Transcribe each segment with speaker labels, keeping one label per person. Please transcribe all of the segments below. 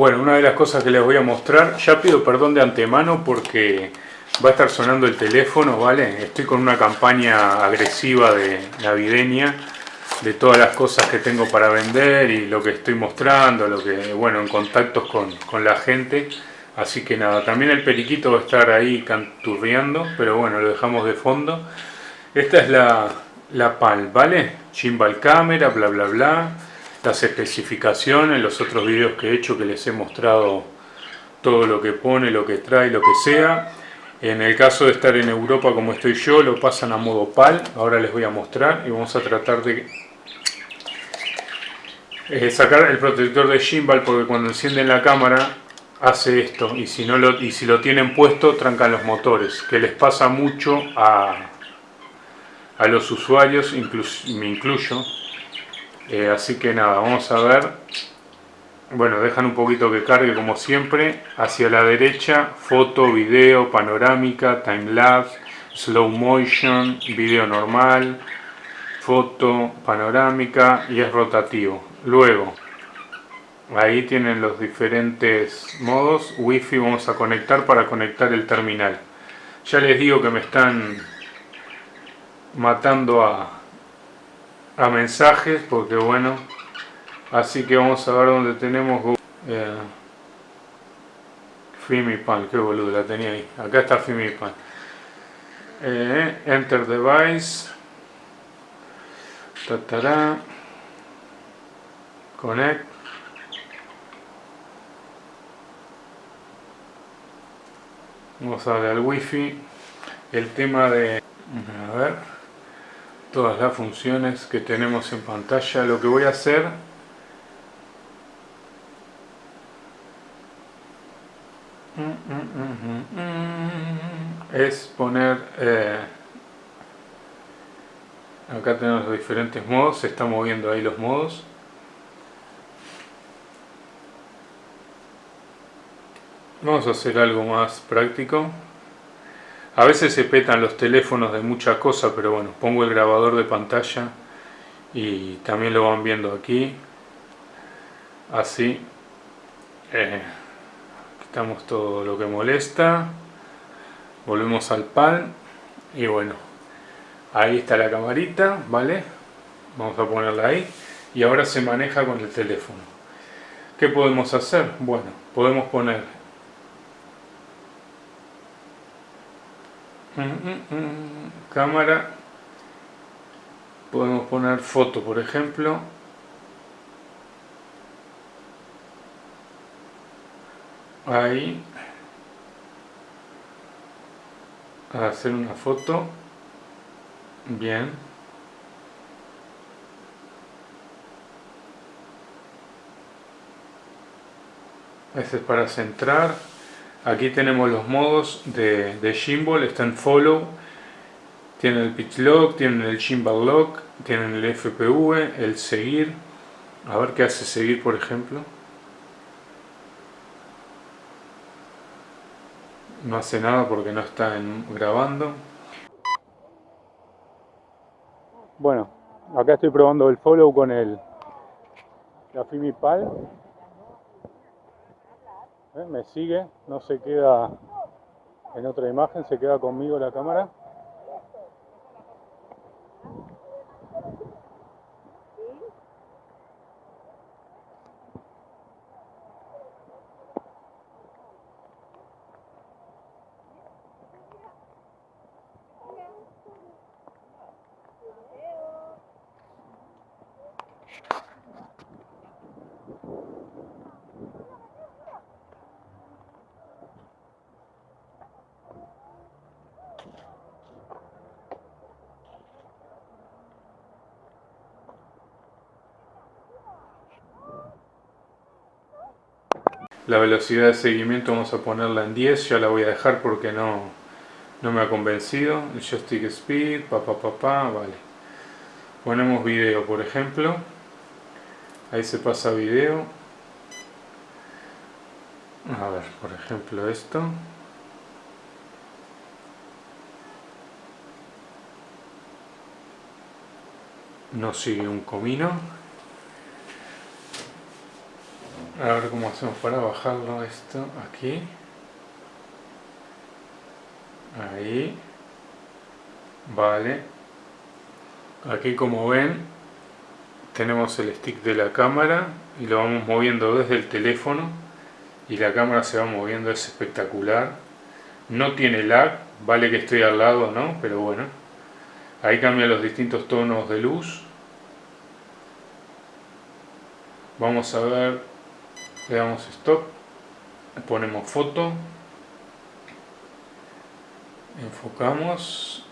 Speaker 1: Bueno, una de las cosas que les voy a mostrar, ya pido perdón de antemano porque va a estar sonando el teléfono, ¿vale? Estoy con una campaña agresiva de navideña de todas las cosas que tengo para vender y lo que estoy mostrando, lo que, bueno, en contactos con, con la gente. Así que nada, también el periquito va a estar ahí canturreando, pero bueno, lo dejamos de fondo. Esta es la, la PAL, ¿vale? Chimbal cámara, bla bla bla. Las especificaciones, los otros vídeos que he hecho que les he mostrado todo lo que pone, lo que trae, lo que sea. En el caso de estar en Europa como estoy yo, lo pasan a modo PAL. Ahora les voy a mostrar y vamos a tratar de eh, sacar el protector de gimbal porque cuando encienden la cámara hace esto y si, no lo, y si lo tienen puesto trancan los motores, que les pasa mucho a, a los usuarios, me incluyo. Eh, así que nada, vamos a ver. Bueno, dejan un poquito que cargue como siempre. Hacia la derecha, foto, video, panorámica, timelapse, slow motion, video normal, foto, panorámica y es rotativo. Luego, ahí tienen los diferentes modos. Wi-Fi vamos a conectar para conectar el terminal. Ya les digo que me están matando a, a mensajes porque bueno así que vamos a ver dónde tenemos eh, Fimipan, qué boludo, la tenía ahí. Acá está Fimipan eh, Enter Device. Tatará Connect. Vamos a darle al wifi. El tema de a ver todas las funciones que tenemos en pantalla. Lo que voy a hacer es poner eh, acá tenemos los diferentes modos, se están moviendo ahí los modos. Vamos a hacer algo más práctico a veces se petan los teléfonos de muchas cosas, pero bueno, pongo el grabador de pantalla y también lo van viendo aquí. Así. Eh, quitamos todo lo que molesta. Volvemos al pan. Y bueno, ahí está la camarita, ¿vale? Vamos a ponerla ahí. Y ahora se maneja con el teléfono. ¿Qué podemos hacer? Bueno, podemos poner cámara. Podemos poner foto por ejemplo. Ahí. Hacer una foto. Bien. Ese es para centrar Aquí tenemos los modos de, de Gimbal, está en Follow, tienen el Pitch Lock, tienen el Gimbal Lock, tienen el FPV, el Seguir. A ver qué hace Seguir, por ejemplo. No hace nada porque no está grabando. Bueno, acá estoy probando el Follow con el la. ¿Eh? me sigue, no se queda en otra imagen, se queda conmigo la cámara. La velocidad de seguimiento vamos a ponerla en 10, ya la voy a dejar porque no, no me ha convencido. El joystick speed, pa pa pa pa, vale. Ponemos video por ejemplo. Ahí se pasa video. A ver, por ejemplo esto. No sigue un comino. A ver cómo hacemos para bajarlo esto aquí. Ahí. Vale. Aquí como ven tenemos el stick de la cámara y lo vamos moviendo desde el teléfono y la cámara se va moviendo, es espectacular. No tiene lag, vale que estoy al lado, ¿no? Pero bueno. Ahí cambia los distintos tonos de luz. Vamos a ver, le damos stop, ponemos foto, enfocamos.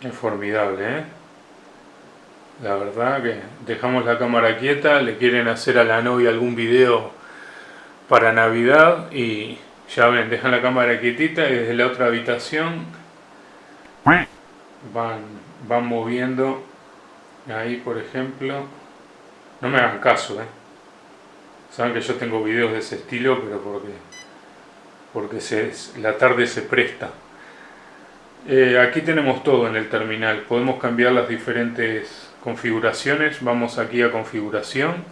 Speaker 1: Es formidable, ¿eh? La verdad que dejamos la cámara quieta, le quieren hacer a la novia algún video para Navidad y ya ven, dejan la cámara quietita y desde la otra habitación van, van moviendo. Ahí por ejemplo no me hagan caso eh. Saben que yo tengo videos de ese estilo pero porque porque se, la tarde se presta. Eh, aquí tenemos todo en el terminal. Podemos cambiar las diferentes configuraciones, vamos aquí a configuración,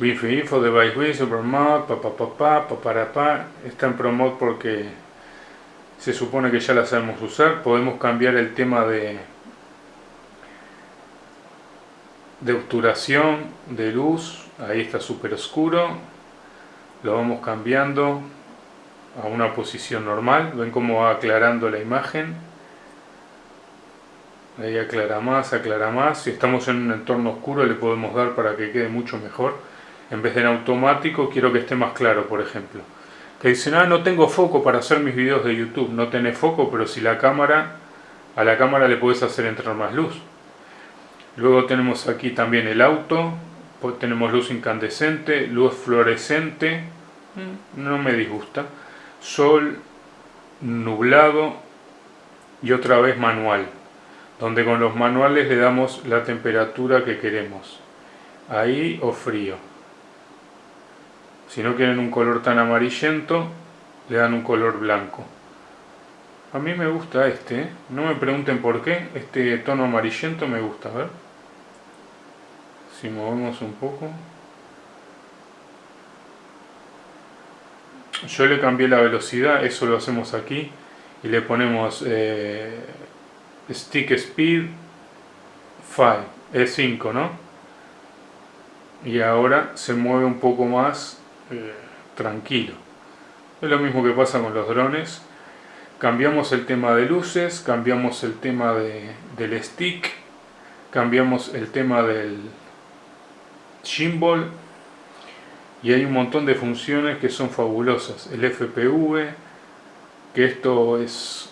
Speaker 1: Wi-Fi Info, Device Wii, Supermod, pa, pa, pa, pa, para, pa, está en ProMod porque se supone que ya la sabemos usar, podemos cambiar el tema de de obturación de luz, ahí está súper oscuro, lo vamos cambiando a una posición normal, ven cómo va aclarando la imagen, ahí aclara más, aclara más, si estamos en un entorno oscuro le podemos dar para que quede mucho mejor, en vez de en automático quiero que esté más claro por ejemplo, que dicen, ah no tengo foco para hacer mis videos de YouTube, no tenés foco pero si la cámara, a la cámara le puedes hacer entrar más luz, luego tenemos aquí también el auto, pues tenemos luz incandescente, luz fluorescente, mm, no me disgusta, sol, nublado y otra vez manual donde con los manuales le damos la temperatura que queremos, ahí o frío. Si no quieren un color tan amarillento, le dan un color blanco. A mí me gusta este, ¿eh? no me pregunten por qué, este tono amarillento me gusta, a ver. Si movemos un poco. Yo le cambié la velocidad, eso lo hacemos aquí, y le ponemos eh, stick speed 5, es 5, ¿no? Y ahora se mueve un poco más eh, tranquilo. Es lo mismo que pasa con los drones. Cambiamos el tema de luces, cambiamos el tema de, del stick, cambiamos el tema del gimbal y hay un montón de funciones que son fabulosas. El FPV, que esto es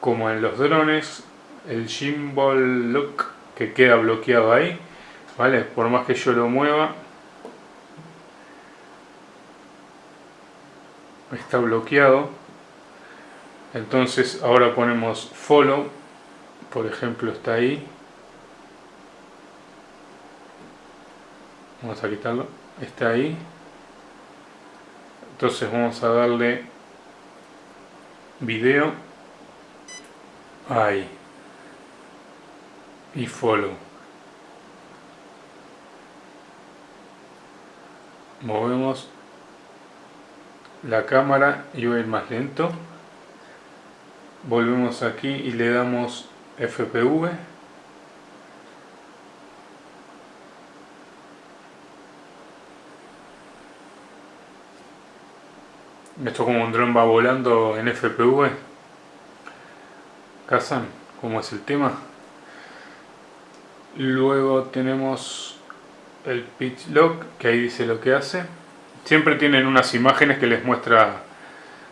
Speaker 1: como en los drones, el gimbal look que queda bloqueado ahí, ¿vale? Por más que yo lo mueva, está bloqueado. Entonces ahora ponemos follow, por ejemplo está ahí. Vamos a quitarlo, está ahí. Entonces vamos a darle video ahí y follow. Movemos la cámara y voy a ir más lento. Volvemos aquí y le damos FPV. Esto como un dron va volando en FPV. ¿Casan? ¿Cómo es el tema? Luego tenemos el pitch lock, que ahí dice lo que hace. Siempre tienen unas imágenes que les muestra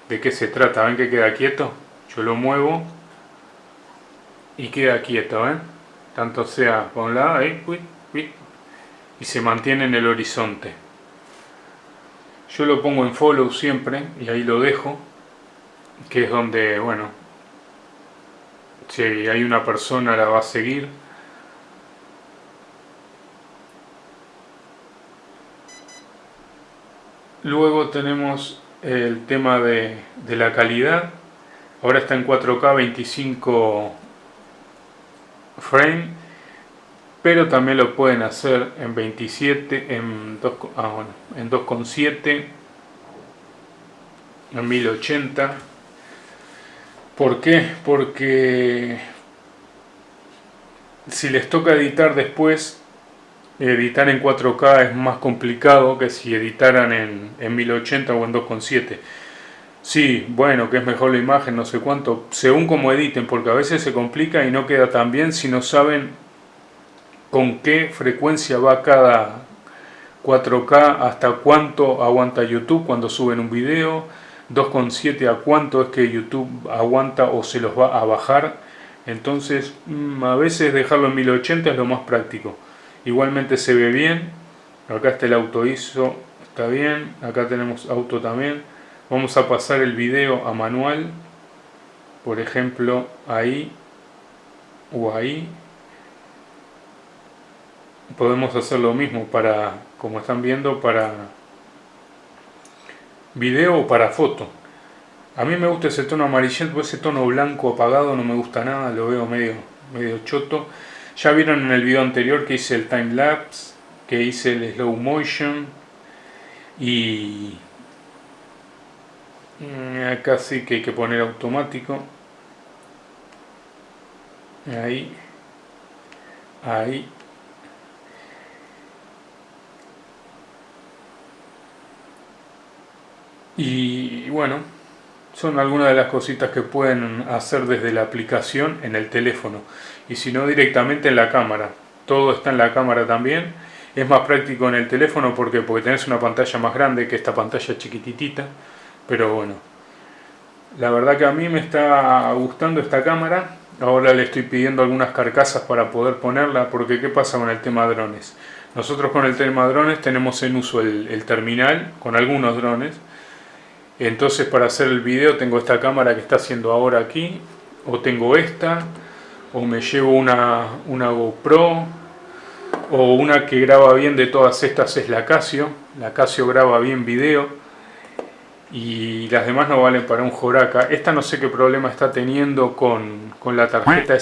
Speaker 1: de qué se trata. ¿Ven que queda quieto? Yo lo muevo y queda quieto, ¿ven? Tanto sea por un lado, ahí, y se mantiene en el horizonte. Yo lo pongo en follow siempre y ahí lo dejo, que es donde, bueno, si hay una persona la va a seguir Luego tenemos el tema de, la calidad. Ahora está en 4K 25 frame. Pero también lo pueden hacer en 27, en 2, ah, bueno, en 2,7, en 1080. ¿Por qué? Porque si les toca editar después, editar en 4K es más complicado que si editaran en, en 1080 o en 2,7. Sí, bueno, que es mejor la imagen, no sé cuánto, según como editen, porque a veces se complica y no queda tan bien si no saben con qué frecuencia va cada 4K, hasta cuánto aguanta YouTube cuando suben un video, 2.7 a cuánto es que YouTube aguanta o se los va a bajar. Entonces, mm, a veces dejarlo en 1080 es lo más práctico. Igualmente se ve bien. Acá está el auto ISO, está bien. Acá tenemos auto también. Vamos a pasar el video a manual. Por ejemplo, ahí o ahí podemos hacer lo mismo para, como están viendo, para video o para foto. A mí me gusta ese tono amarillento, ese tono blanco apagado no me gusta nada, lo veo medio, medio choto. Ya vieron en el video anterior que hice el time lapse, que hice el slow motion y acá sí que hay que poner automático. Ahí, ahí Y bueno, son algunas de las cositas que pueden hacer desde la aplicación en el teléfono. Y si no, directamente en la cámara. Todo está en la cámara también. Es más práctico en el teléfono porque, porque tenés una pantalla más grande que esta pantalla chiquititita. Pero bueno, la verdad que a mí me está gustando esta cámara. Ahora le estoy pidiendo algunas carcasas para poder ponerla porque ¿qué pasa con el tema drones? Nosotros con el tema drones tenemos en uso el, el terminal con algunos drones entonces para hacer el video tengo esta cámara que está haciendo ahora aquí, o tengo esta, o me llevo una, una GoPro, o una que graba bien de todas estas es la Casio, la Casio graba bien video, y las demás no valen para un Joraca. Esta no sé qué problema está teniendo con, con la tarjeta